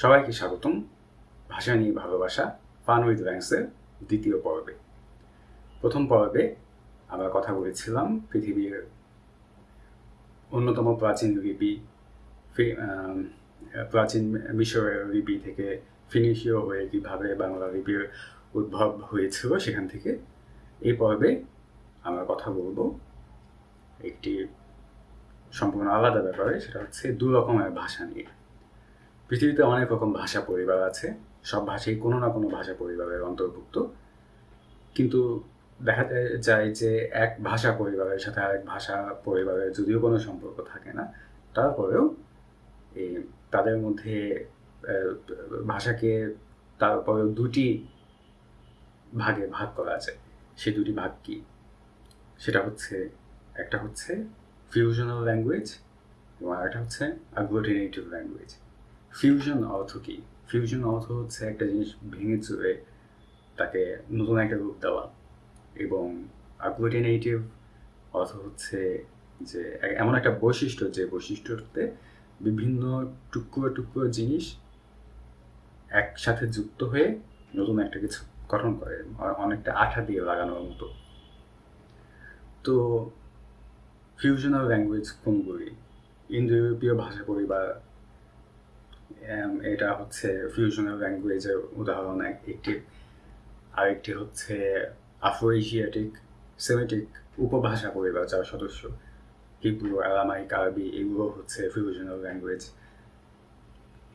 সবাইকে স্বাগতম। ভাষা নিয়ে ভালোবাসা ফান উইথ র্যাঙ্কসের দ্বিতীয় পর্বে। প্রথম পর্বে আমরা কথা বলেছিলাম পৃথিবীর অন্যতম প্রাচীন লিপি প্রাচীন মিশরের লিপি থেকে ফিনিশীয় হয়ে কীভাবে বাংলা লিপির উদ্ভব হয়েছিল সেখান থেকে এই পর্বে আমরা কথা বলব। একটি সম্পূর্ণ আলাদা ব্যাপারে, সেটা হচ্ছে দু রকমের ভাষা নিয়ে। পৃথিবীতে অনেক রকম ভাষা পরিবার আছে। সব ভাষাই কোনো না কোনো ভাষা পরিবারের অন্তর্ভুক্ত। কিন্তু দেখা যায় যে এক ভাষা পরিবারের সাথে আরেক ভাষা পরিবারের যদিও কোনো সম্পর্ক থাকে না, তারপরেও তাদের মধ্যে ভাষাকে তারপরেও দুটি ভাগে ভাগ করা আছে সেই দুটি ভাগ কি? সেটা হচ্ছে, একটা হচ্ছে ফিউশনাল ল্যাঙ্গুয়েজ এবং আরেকটা হচ্ছে আগ্লোটিনেটিভ ল্যাঙ্গুয়েজ ফিউশন অর্থ কি? ফিউশন অর্থ হচ্ছে একটা জিনিস ভেঙে চুরে তাকে নতুন একটা রূপ দেওয়া এবং আগ্লোটিনেটিভ অর্থ হচ্ছে যে এমন একটা বৈশিষ্ট্য যে বৈশিষ্ট্যতে বিভিন্ন টুকরো টুকরো জিনিস একসাথে যুক্ত হয়ে নতুন একটা কিছু গঠন করে অনেকটা আঠা দিয়ে লাগানোর মতো। তো ফিউশনাল ল্যাঙ্গুয়েজ কোনগুলি? ইন্দো ইউরোপীয় ভাষা পরিবার এটা হচ্ছে ফিউশনাল ল্যাঙ্গুয়েজের উদাহরণ এক- একটি। আরেকটি হচ্ছে আফ্রো এশিয়াটিক সেমেটিক উপভাষা পরিবার যার সদস্য। হিব্রু আরামাইক আরবি এগুলো হচ্ছে ফিউশনাল ল্যাঙ্গুয়েজ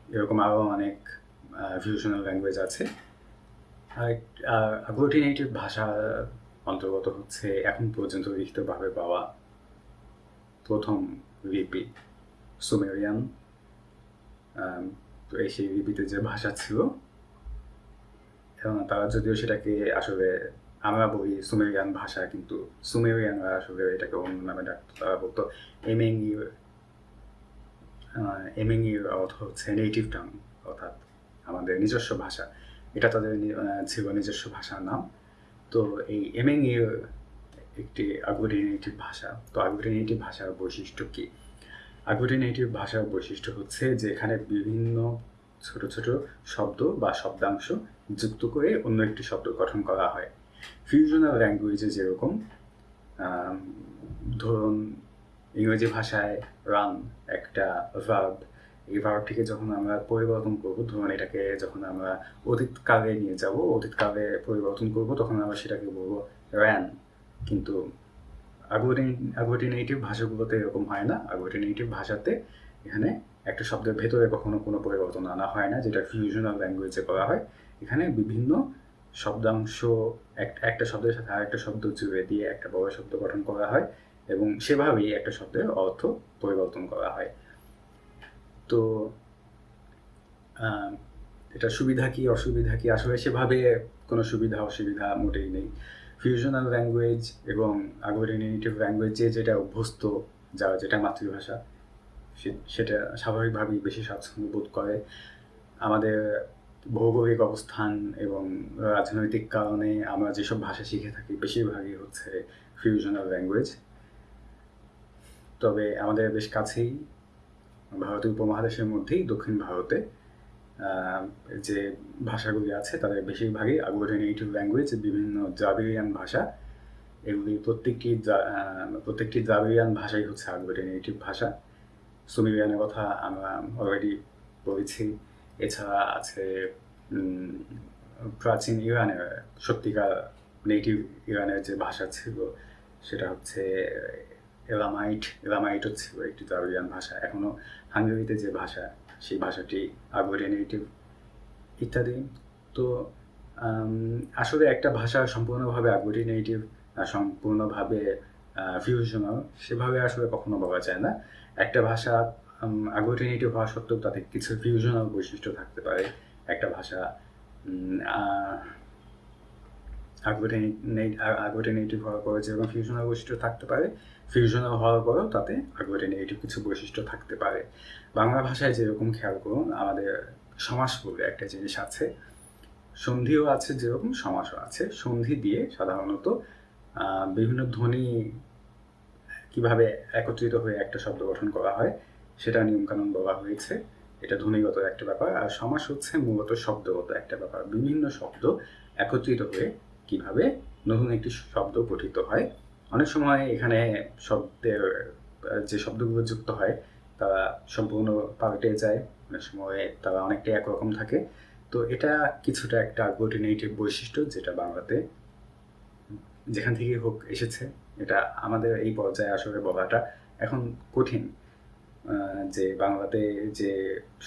এরকম আরও অনেক ফিউশনাল ল্যাঙ্গুয়েজ আছে। আর আগ্লোটিনেটিভ ভাষা অন্তর্গত হচ্ছে এখন পর্যন্ত লিখিতভাবে পাওয়া প্রথম লিপি সুমেরিয়ান সেই লিপিতে যে ভাষা ছিল। এবং তারা যদিও সেটাকে আসলে আমরা বলি সুমেরিয়ান ভাষা, কিন্তু সুমেরিয়ানরা আসলে এটাকে অন্য নামে ডাকতো তারা বলতো এমেঙ্গির এমেঙ্গির অর্থ হচ্ছে নেটিভ টাং অর্থাৎ আমাদের নিজস্ব ভাষা। এটা তাদের ছিল নিজস্ব ভাষার নাম। তো এই এমেঙ্গির একটি আগ্লোটিনেটিভ ভাষা। তো আগ্লোটিনেটিভ ভাষার বৈশিষ্ট্য কি? আগ্লোটিনেটিভ ভাষার বৈশিষ্ট্য হচ্ছে যে এখানে বিভিন্ন ছোট ছোট শব্দ বা শব্দাংশ যুক্ত করে অন্য একটি শব্দ গঠন করা হয়। ফিউশনাল ল্যাঙ্গুয়েজে যেরকম ধরুন ইংরেজি ভাষায় রান একটা ভার্ব এই ভার্বটিকে যখন আমরা পরিবর্তন করব, ধরুন এটাকে যখন আমরা অতীতকালে নিয়ে যাব, অতীতকালে পরিবর্তন করব, তখন আমরা সেটাকে বলব র্যান কিন্তু আগ্লোটিনেটিভ ভাষাগুলোতে এরকম হয় না। আগ্লোটিনেটিভ ভাষাতে এখানে একটা শব্দের ভেতরে কখনো কোনো পরিবর্তন আনা হয় না, যেটা ফিউশনাল ল্যাঙ্গুয়েজে করা হয়। এখানে বিভিন্ন শব্দাংশ, এক- একটা শব্দের সাথে আরেকটা শব্দ জুড়ে দিয়ে একটা বড় শব্দ গঠন করা হয় এবং সেভাবেই একটা শব্দের অর্থ পরিবর্তন করা হয়। তো এটা সুবিধা কি, অসুবিধা কি? আসলে সেভাবে কোনো সুবিধা, অসুবিধা মোটেই নেই। ফিউশনাল ল্যাঙ্গুয়েজ এবং আগ্লোটিনেটিভ ল্যাঙ্গুয়েজ যেটা অভ্যস্ত যা যেটা মাতৃভাষা সেটা স্বাভাবিকভাবেই বেশি স্বাচ্ছন্দ্য বোধ করে। আমাদের ভৌগোলিক অবস্থান এবং রাজনৈতিক কারণে আমরা যেসব ভাষা শিখে থাকি, বেশিরভাগই হচ্ছে ফিউশনাল ল্যাঙ্গুয়েজ তবে আমাদের বেশ কাছেই ভারতীয় উপমহাদেশের মধ্যেই দক্ষিণ ভারতে যে ভাষাগুলি আছে, তাদের বেশিরভাগই আগ্লোটিনেটিভ ল্যাঙ্গুয়েজ বিভিন্ন দ্রাবিড়িয়ান ভাষা। এগুলি প্রত্যেকটি প্রত্যেকটি দ্রাবিড়িয়ান ভাষাই হচ্ছে আগ্লোটিনেটিভ ভাষা। সুমেরিয়ানের কথা আমরা অলরেডি বলেছি। এছাড়া আছে প্রাচীন ইরানের, সত্যিকার নেটিভ ইরানের যে ভাষা ছিল, সেটা হচ্ছে এলামাইট। এলামাইটও ছিল একটি দ্রাবিড়িয়ান ভাষা। এখনও হাঙ্গেরিতে যে ভাষা সেই ভাষাটি আগরে নেটিভ ইত্যাদি। তো আসলে একটা ভাষা সম্পূর্ণভাবে আগ্লোটিনেটিভ সম্পূর্ণভাবে ফিউশনাল সেভাবে আসলে কখনো বলা যায় না। একটা ভাষা আগ্লোটিনেটিভ হওয়া সত্ত্বেও তাতে কিছু ফিউশনাল বৈশিষ্ট্য থাকতে পারে। একটা ভাষা আগ্লোটিনেটিভ হওয়ার পরে যেরকম ফিউশনাল বৈশিষ্ট্য থাকতে পারে ফিউশনাল হওয়ার পরেও তাতে আগ্লোটিনেটিভ কিছু বৈশিষ্ট্য থাকতে পারে। বাংলা ভাষায় যেরকম খেয়াল করুন, আমাদের সমাস বলে একটা জিনিস আছে, সন্ধিও আছে যেরকম, সমাসও আছে। সন্ধি দিয়ে সাধারণত বিভিন্ন ধ্বনি কীভাবে একত্রিত হয়ে একটা শব্দ গঠন করা হয়, সেটা নিয়মকানুন বলা হয়েছে। এটা ধ্বনিগত একটা ব্যাপার। আর সমাস হচ্ছে মূলত শব্দগত একটা ব্যাপার। বিভিন্ন শব্দ একত্রিত হয়ে কীভাবে নতুন একটি শব্দ গঠিত হয়? অনেক সময় এখানে শব্দের, যে শব্দগুলো যুক্ত হয়, তারা সম্পূর্ণ পাল্টে যায়। অনেক সময় তারা অনেকটাই একরকম থাকে। তো এটা কিছুটা একটা আগ্লোটিনেটিভ বৈশিষ্ট্য যেটা বাংলাতে যেখান থেকে হোক এসেছে। এটা আমাদের এই পর্যায়ে আসলে বলাটা এখন কঠিন। যে বাংলাতে যে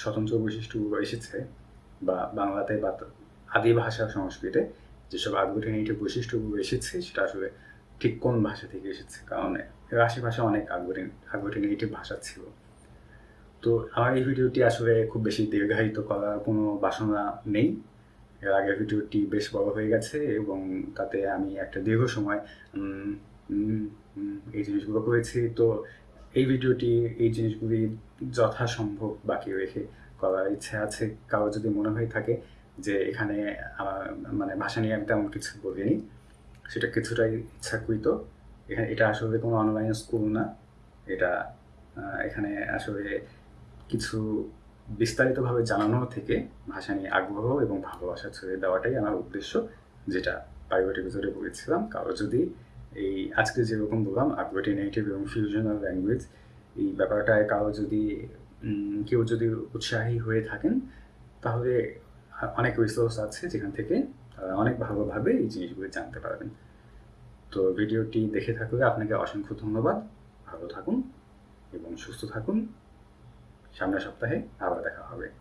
স্বতন্ত্র বৈশিষ্ট্যগুলো এসেছে বা বাংলাতে বা আদি ভাষা সংস্কৃতে যেসব আগ্লোটিনেটিভ বৈশিষ্ট্যগুলো এসেছে, সেটা আসলে ঠিক কোন ভাষা থেকে এসেছে? কারণ এর আশেপাশে অনেক আগ্লোটিন আগ্লোটিনেটিভ ভাষা ছিল। তো আমার এই ভিডিওটি আসলে খুব বেশি দীর্ঘায়িত করার কোনো বাসনা নেই। এর আগের ভিডিওটি বেশ বড় হয়ে গেছে এবং তাতে আমি একটা দীর্ঘ সময় এই জিনিসগুলো করেছি। তো এই ভিডিওটি, এই জিনিসগুলি যথাসম্ভব বাকি রেখে করার ইচ্ছে আছে। কারও যদি মনে হয়ে থাকে যে এখানে মানে ভাষা নিয়ে আমি তেমন কিছু বলিনি। সেটা কিছুটাই ইচ্ছাকৃত। এখানে, এটা আসলে কোনো অনলাইন স্কুল না। এটা এখানে আসলে কিছু বিস্তারিতভাবে জানানো থেকে ভাষা নিয়ে আগ্রহ এবং ভালোবাসা ছড়িয়ে দেওয়াটাই আমার উদ্দেশ্য, যেটা প্রাইভেট এপিসোডে বলেছিলাম। কারও যদি এই আজকে যেরকম বললাম আগ্লোটিনেটিভ এবং ফিউশনাল ল্যাঙ্গুয়েজ এই ব্যাপারটায় কারও যদি কেউ যদি উৎসাহী হয়ে থাকেন, তাহলে অনেক রিসোর্স আছে যেখান থেকে তারা অনেক ভালোভাবে এই জিনিসগুলি জানতে পারবেন। তো ভিডিওটি দেখে থাকলে আপনাকে অসংখ্য ধন্যবাদ। ভালো থাকুন এবং সুস্থ থাকুন। সামনের সপ্তাহে আবার দেখা হবে।